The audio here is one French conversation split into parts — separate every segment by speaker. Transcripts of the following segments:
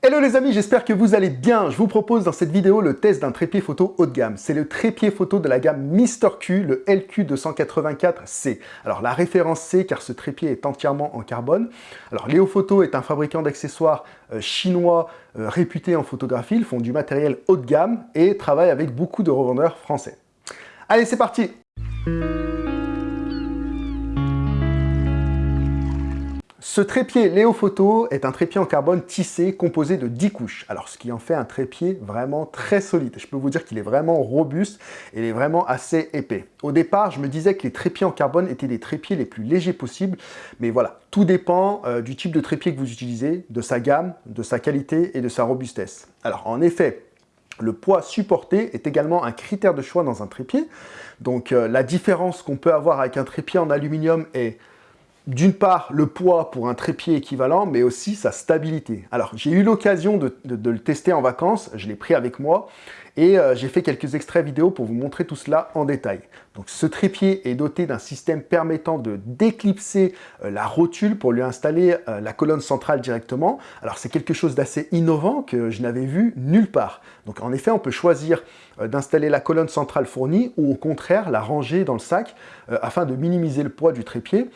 Speaker 1: Hello les amis, j'espère que vous allez bien. Je vous propose dans cette vidéo le test d'un trépied photo haut de gamme. C'est le trépied photo de la gamme Mister Q, le LQ284C. Alors la référence C car ce trépied est entièrement en carbone. Alors Léo Photo est un fabricant d'accessoires euh, chinois euh, réputé en photographie. Ils font du matériel haut de gamme et travaillent avec beaucoup de revendeurs français. Allez, c'est parti Ce trépied Léo Photo est un trépied en carbone tissé composé de 10 couches. Alors, ce qui en fait un trépied vraiment très solide. Je peux vous dire qu'il est vraiment robuste et il est vraiment assez épais. Au départ, je me disais que les trépieds en carbone étaient les trépieds les plus légers possibles. Mais voilà, tout dépend euh, du type de trépied que vous utilisez, de sa gamme, de sa qualité et de sa robustesse. Alors, en effet, le poids supporté est également un critère de choix dans un trépied. Donc, euh, la différence qu'on peut avoir avec un trépied en aluminium est d'une part le poids pour un trépied équivalent, mais aussi sa stabilité. Alors j'ai eu l'occasion de, le tester en vacances, je l'ai pris avec moi, et euh, j'ai fait quelques extraits vidéo pour vous montrer tout cela en détail. Donc ce trépied est doté d'un système permettant de déclipser euh, la rotule pour lui installer euh, la colonne centrale directement. Alors c'est quelque chose d'assez innovant que je n'avais vu nulle part. Donc en effet on peut choisir d'installer la colonne centrale fournie ou au contraire la ranger dans le sac afin de minimiser le poids du trépied.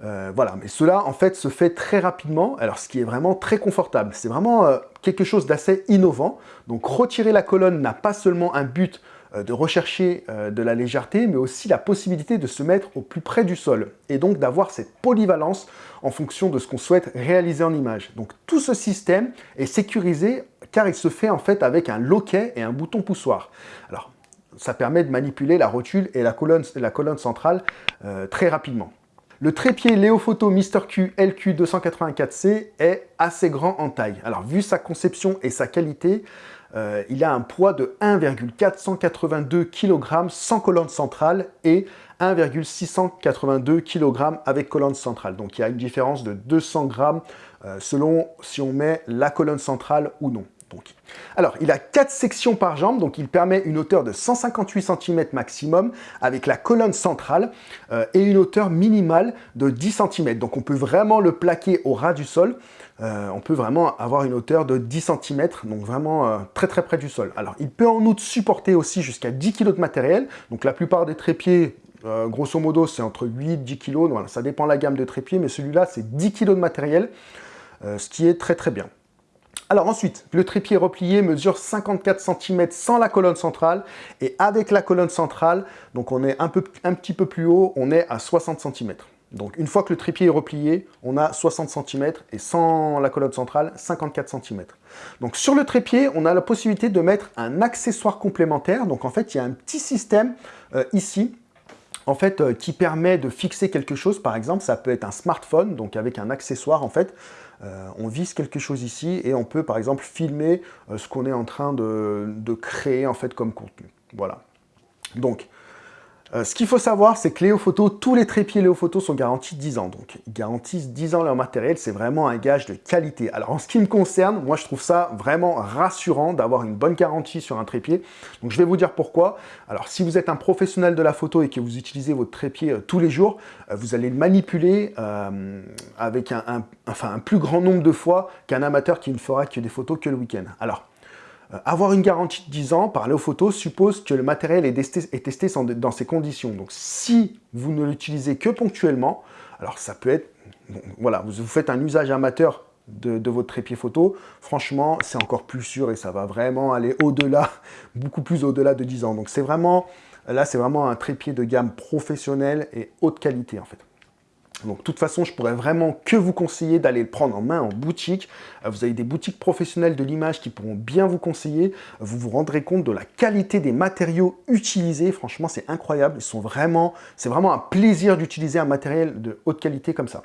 Speaker 1: Voilà, mais cela en fait se fait très rapidement, alors ce qui est vraiment très confortable. C'est vraiment quelque chose d'assez innovant. Donc retirer la colonne n'a pas seulement un but euh, de rechercher de la légèreté, mais aussi la possibilité de se mettre au plus près du sol, et donc d'avoir cette polyvalence en fonction de ce qu'on souhaite réaliser en image. Donc tout ce système est sécurisé car il se fait en fait avec un loquet et un bouton poussoir. Alors ça permet de manipuler la rotule et la colonne, la colonne centrale très rapidement. Le trépied Léophoto Mister Q LQ284C est assez grand en taille. Alors, vu sa conception et sa qualité, euh, il a un poids de 1,482 kg sans colonne centrale et 1,682 kg avec colonne centrale. Donc il y a une différence de 200 grammes euh, selon si on met la colonne centrale ou non. Alors, il a 4 sections par jambe, donc il permet une hauteur de 158 cm maximum avec la colonne centrale euh, et une hauteur minimale de 10 cm. Donc on peut vraiment le plaquer au ras du sol. Euh, on peut vraiment avoir une hauteur de 10 cm, donc vraiment euh, très très près du sol. Alors, il peut en outre supporter aussi jusqu'à 10 kg de matériel. Donc la plupart des trépieds grosso modo, c'est entre 8 et 10 kg. Voilà, ça dépend de la gamme de trépieds, mais celui-là, c'est 10 kg de matériel, ce qui est très très bien. Alors ensuite, le trépied replié mesure 54 cm sans la colonne centrale et avec la colonne centrale, donc on est un, peu, petit peu plus haut, on est à 60 cm. Donc une fois que le trépied est replié, on a 60 cm et sans la colonne centrale, 54 cm. Donc sur le trépied, on a la possibilité de mettre un accessoire complémentaire. Donc en fait, il y a un petit système euh, ici en fait, euh, qui permet de fixer quelque chose. Par exemple, ça peut être un smartphone, donc avec un accessoire, en fait. Euh, on vise quelque chose ici et on peut, par exemple, filmer euh, ce qu'on est en train de, de, créer, en fait, comme contenu. Voilà. Donc, euh, ce qu'il faut savoir, c'est que Léo Photo, tous les trépieds Léo Photo sont garantis 10 ans. Donc, ils garantissent 10 ans leur matériel. C'est vraiment un gage de qualité. Alors, en ce qui me concerne, moi, je trouve ça vraiment rassurant d'avoir une bonne garantie sur un trépied. Donc, je vais vous dire pourquoi. Alors, si vous êtes un professionnel de la photo et que vous utilisez votre trépied euh, tous les jours, euh, vous allez le manipuler avec un, un plus grand nombre de fois qu'un amateur qui ne fera que des photos que le week-end. Alors, avoir une garantie de 10 ans par Léo Photo suppose que le matériel est testé, dans ces conditions. Donc si vous ne l'utilisez que ponctuellement, alors ça peut être, voilà, vous, faites un usage amateur de, votre trépied photo, franchement, c'est encore plus sûr et ça va vraiment aller au-delà, beaucoup plus au-delà de 10 ans. Donc c'est vraiment, là c'est vraiment un trépied de gamme professionnel et haute qualité en fait. Donc, de toute façon, je pourrais vraiment que vous conseiller d'aller le prendre en main en boutique. Euh, vous avez des boutiques professionnelles de l'image qui pourront bien vous conseiller. Vous vous rendrez compte de la qualité des matériaux utilisés. Franchement, c'est incroyable. Ils c'est vraiment un plaisir d'utiliser un matériel de haute qualité comme ça.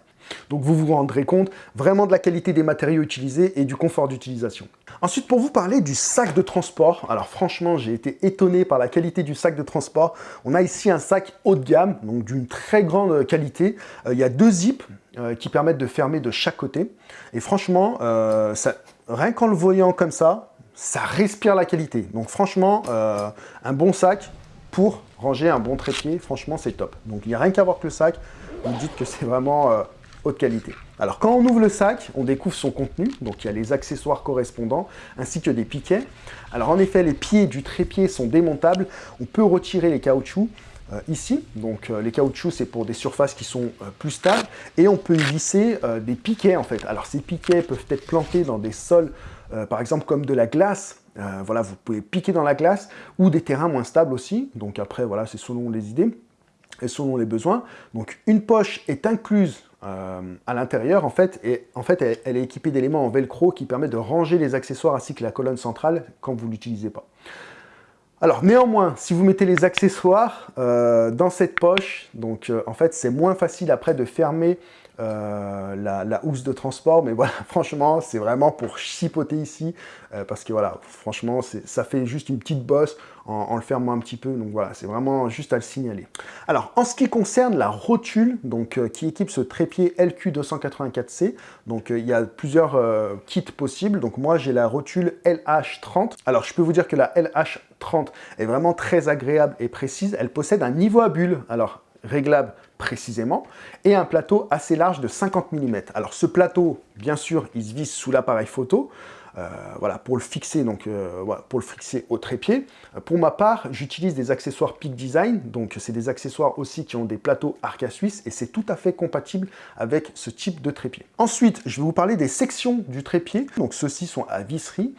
Speaker 1: Donc vous vous rendrez compte vraiment de la qualité des matériaux utilisés et du confort d'utilisation. Ensuite, pour vous parler du sac de transport, alors franchement, j'ai été étonné par la qualité du sac de transport. On a ici un sac haut de gamme, donc d'une très grande qualité. Euh, il y a deux zips euh, qui permettent de fermer de chaque côté. Et franchement, euh, rien qu'en le voyant comme ça, ça respire la qualité. Donc franchement, un bon sac pour ranger un bon trépied, franchement, c'est top. Donc il n'y a rien qu'à voir que le sac. Vous dites que c'est vraiment qualité. Alors quand on ouvre le sac, on découvre son contenu, donc il y a les accessoires correspondants, ainsi que des piquets. Alors en effet, les pieds du trépied sont démontables, on peut retirer les caoutchoucs, euh, ici. Donc euh, les caoutchoucs, c'est pour des surfaces qui sont euh, plus stables. Et on peut y visser des piquets en fait. Alors ces piquets peuvent être plantés dans des sols, par exemple comme de la glace. voilà, vous pouvez piquer dans la glace ou des terrains moins stables aussi. Donc après, voilà, c'est selon les idées et selon les besoins. Donc une poche est incluse à l'intérieur en fait, et en fait elle, est équipée d'éléments en velcro qui permettent de ranger les accessoires ainsi que la colonne centrale quand vous l'utilisez pas. Alors néanmoins, si vous mettez les accessoires euh, dans cette poche, donc euh, en fait c'est moins facile après de fermer euh, la, housse de transport, mais voilà, franchement, c'est vraiment pour chipoter ici, euh, parce que voilà, franchement, ça fait juste une petite bosse en, le fermant un petit peu, donc voilà, c'est vraiment juste à le signaler. Alors, en ce qui concerne la rotule, donc euh, qui équipe ce trépied LQ284C, donc il y a plusieurs kits possibles, donc moi j'ai la rotule LH30. Alors, je peux vous dire que la LH30 est vraiment très agréable et précise, elle possède un niveau à bulle, alors réglable précisément, et un plateau assez large de 50 mm. Alors ce plateau, bien sûr, il se vise sous l'appareil photo, voilà, pour le fixer, donc euh, pour le fixer au trépied. Pour ma part, j'utilise des accessoires Peak Design, donc c'est des accessoires aussi qui ont des plateaux Arca Suisse et c'est tout à fait compatible avec ce type de trépied. Ensuite, je vais vous parler des sections du trépied. Donc ceux-ci sont à visserie.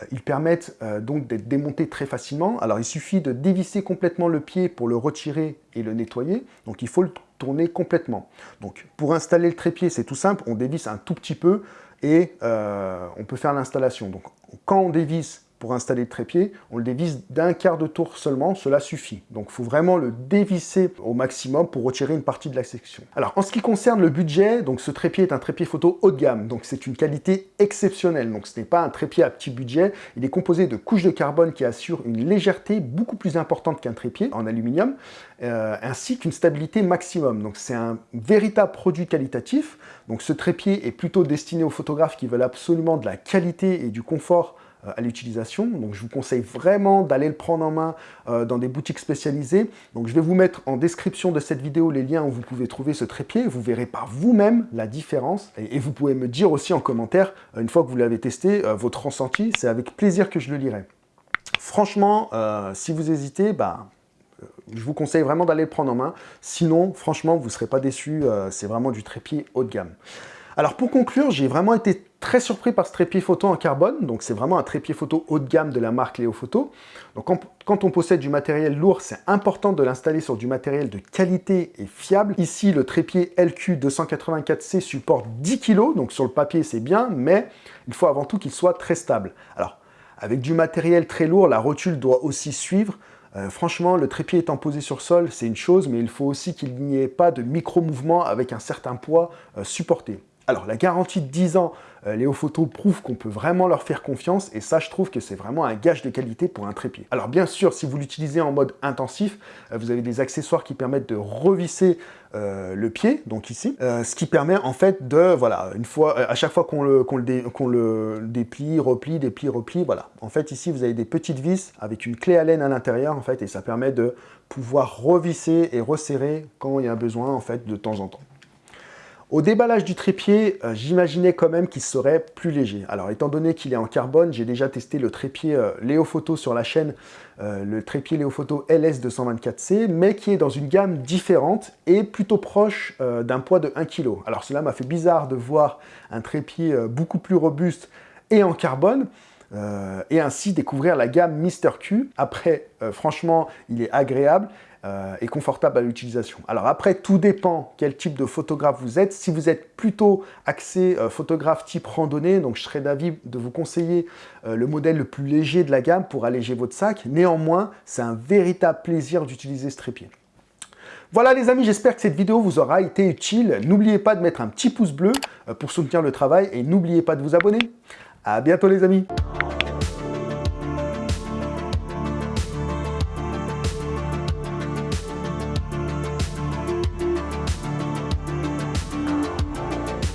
Speaker 1: Euh, ils permettent donc d'être démontés très facilement. Alors il suffit de dévisser complètement le pied pour le retirer et le nettoyer. Donc il faut le tourner complètement. Donc pour installer le trépied, c'est tout simple, on dévisse un tout petit peu et euh, on peut faire l'installation. Donc quand on dévisse pour installer le trépied, on le dévisse d'un quart de tour seulement, cela suffit. Donc il faut vraiment le dévisser au maximum pour retirer une partie de la section. Alors en ce qui concerne le budget, donc ce trépied est un trépied photo haut de gamme, donc c'est une qualité exceptionnelle. Donc ce n'est pas un trépied à petit budget, il est composé de couches de carbone qui assurent une légèreté beaucoup plus importante qu'un trépied en aluminium, euh, ainsi qu'une stabilité maximum. Donc c'est un véritable produit qualitatif. Donc ce trépied est plutôt destiné aux photographes qui veulent absolument de la qualité et du confort à l'utilisation. Donc je vous conseille vraiment d'aller le prendre en main euh, dans des boutiques spécialisées. Donc je vais vous mettre en description de cette vidéo les liens où vous pouvez trouver ce trépied. Vous verrez par vous-même la différence. Et, vous pouvez me dire aussi en commentaire, une fois que vous l'avez testé, votre ressenti. C'est avec plaisir que je le lirai. Franchement, si vous hésitez, bah, je vous conseille vraiment d'aller le prendre en main. Sinon, franchement, vous ne serez pas déçus. Euh, c'est vraiment du trépied haut de gamme. Alors pour conclure, j'ai vraiment été très surpris par ce trépied photo en carbone. Donc c'est vraiment un trépied photo haut de gamme de la marque Léo Photo. Donc quand, on possède du matériel lourd, c'est important de l'installer sur du matériel de qualité et fiable. Ici, le trépied LQ284C supporte 10 kg, donc sur le papier c'est bien, mais il faut avant tout qu'il soit très stable. Alors avec du matériel très lourd, la rotule doit aussi suivre. Euh, franchement, le trépied étant posé sur sol, c'est une chose, mais il faut aussi qu'il n'y ait pas de micro-mouvement avec un certain poids euh, supporté. Alors, la garantie de 10 ans, euh, Léo Photo prouve qu'on peut vraiment leur faire confiance, et ça, je trouve que c'est vraiment un gage de qualité pour un trépied. Alors, bien sûr, si vous l'utilisez en mode intensif, euh, vous avez des accessoires qui permettent de revisser euh, le pied, donc ici, ce qui permet en fait de, voilà, une fois, à chaque fois qu'on le, déplie, replie, déplie, replie, voilà. En fait, ici, vous avez des petites vis avec une clé à laine à l'intérieur, en fait, et ça permet de pouvoir revisser et resserrer quand il y a besoin, en fait, de temps en temps. Au déballage du trépied, euh, j'imaginais quand même qu'il serait plus léger. Alors, étant donné qu'il est en carbone, j'ai déjà testé le trépied euh, Léo sur la chaîne, euh, le trépied Léo Photo LS224C, mais qui est dans une gamme différente et plutôt proche d'un poids de 1 kg. Alors, cela m'a fait bizarre de voir un trépied beaucoup plus robuste et en carbone, et ainsi découvrir la gamme Mister Q. Après, franchement, il est agréable euh, et confortable à l'utilisation. Alors après, tout dépend quel type de photographe vous êtes. Si vous êtes plutôt axé euh, photographe type randonnée, donc je serais d'avis de vous conseiller euh, le modèle le plus léger de la gamme pour alléger votre sac. Néanmoins, c'est un véritable plaisir d'utiliser ce trépied. Voilà les amis, j'espère que cette vidéo vous aura été utile. N'oubliez pas de mettre un petit pouce bleu pour soutenir le travail et n'oubliez pas de vous abonner. À bientôt les amis